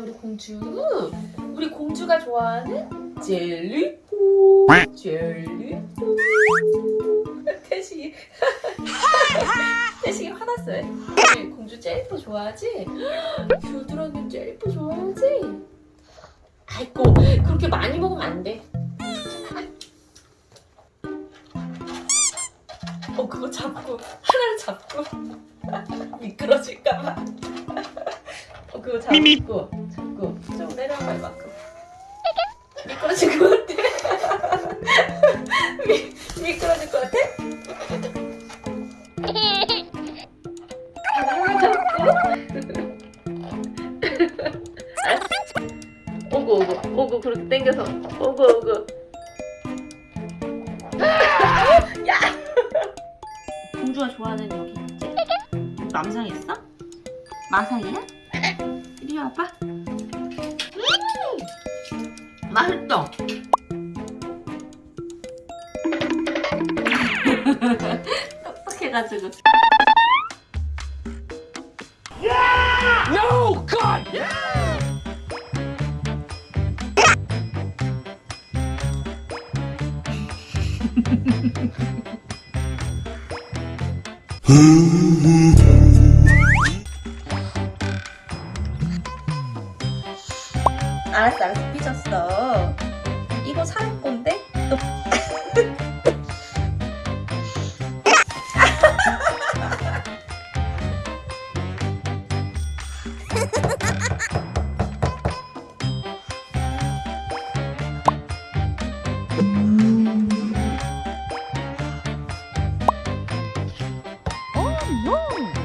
우리 공주? 우리 공주가 좋아하는 젤리포 젤리포 태식이. 태식이 화났어요. 우리 공주 젤리포 좋아하지? 겨드랑이 젤리포 좋아하지? 아이고 그렇게 많이 먹으면 안돼. 어 그거 잡고 하나를 잡고. 미끄러질까봐. 어 그거 잡고 좀 내려가 이만큼 미끄러질 것 같아 미, 미끄러질 것 같아? 오고 오고 오고 그렇게 당겨서 오고 오고 야 공주가 좋아하는 여기 있지? 맘상 있어? 마상이야? 이리 와봐. 맛있어 똑똑해가지고. No, God! 알았어 알았어 삐졌어 이거 살 건데? 너... 음. 오, 노.